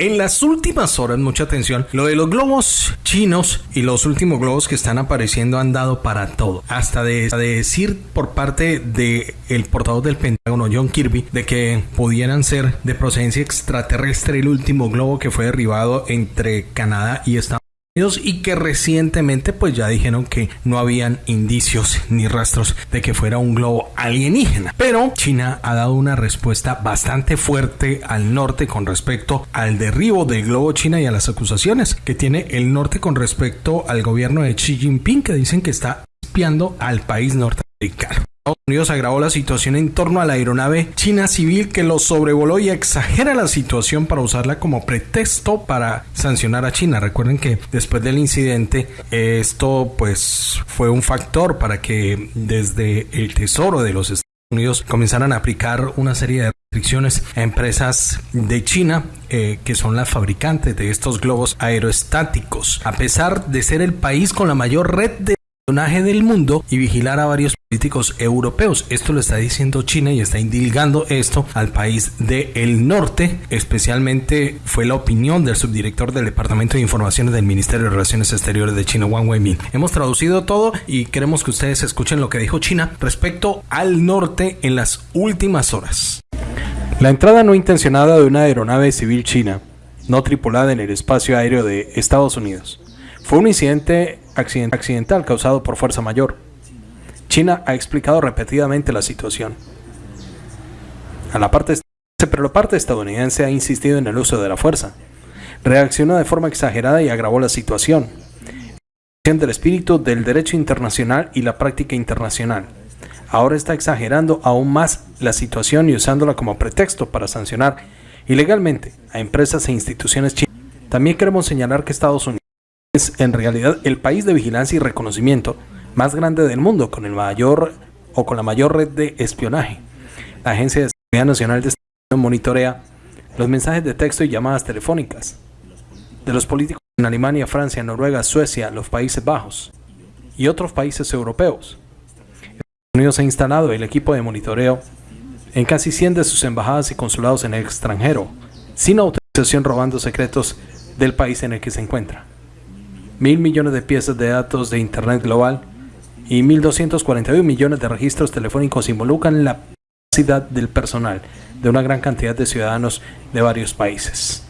En las últimas horas, mucha atención, lo de los globos chinos y los últimos globos que están apareciendo han dado para todo. Hasta de, decir por parte del el portavoz del Pentágono, John Kirby, de que pudieran ser de procedencia extraterrestre el último globo que fue derribado entre Canadá y Estados y que recientemente pues ya dijeron que no habían indicios ni rastros de que fuera un globo alienígena. Pero China ha dado una respuesta bastante fuerte al norte con respecto al derribo del globo China y a las acusaciones que tiene el norte con respecto al gobierno de Xi Jinping que dicen que está espiando al país norteamericano. Estados Unidos agravó la situación en torno a la aeronave china civil que lo sobrevoló y exagera la situación para usarla como pretexto para sancionar a China. Recuerden que después del incidente esto pues fue un factor para que desde el Tesoro de los Estados Unidos comenzaran a aplicar una serie de restricciones a empresas de China eh, que son las fabricantes de estos globos aeroestáticos. A pesar de ser el país con la mayor red de del mundo y vigilar a varios políticos europeos. Esto lo está diciendo China y está indilgando esto al país del norte. Especialmente fue la opinión del subdirector del Departamento de Informaciones del Ministerio de Relaciones Exteriores de China, Wang Weimin. Hemos traducido todo y queremos que ustedes escuchen lo que dijo China respecto al norte en las últimas horas. La entrada no intencionada de una aeronave civil china, no tripulada en el espacio aéreo de Estados Unidos, fue un incidente accidental causado por fuerza mayor. China ha explicado repetidamente la situación. A la parte, pero la parte estadounidense ha insistido en el uso de la fuerza. Reaccionó de forma exagerada y agravó la situación. del espíritu del derecho internacional y la práctica internacional. Ahora está exagerando aún más la situación y usándola como pretexto para sancionar ilegalmente a empresas e instituciones chinas. También queremos señalar que Estados Unidos es en realidad el país de vigilancia y reconocimiento más grande del mundo, con el mayor o con la mayor red de espionaje. La Agencia de Seguridad Nacional de Estados Unidos monitorea los mensajes de texto y llamadas telefónicas de los políticos en Alemania, Francia, Noruega, Suecia, los Países Bajos y otros países europeos. Estados Unidos ha instalado el equipo de monitoreo en casi 100 de sus embajadas y consulados en el extranjero, sin autorización robando secretos del país en el que se encuentra mil millones de piezas de datos de Internet global y 1.241 millones de registros telefónicos involucran la capacidad del personal de una gran cantidad de ciudadanos de varios países.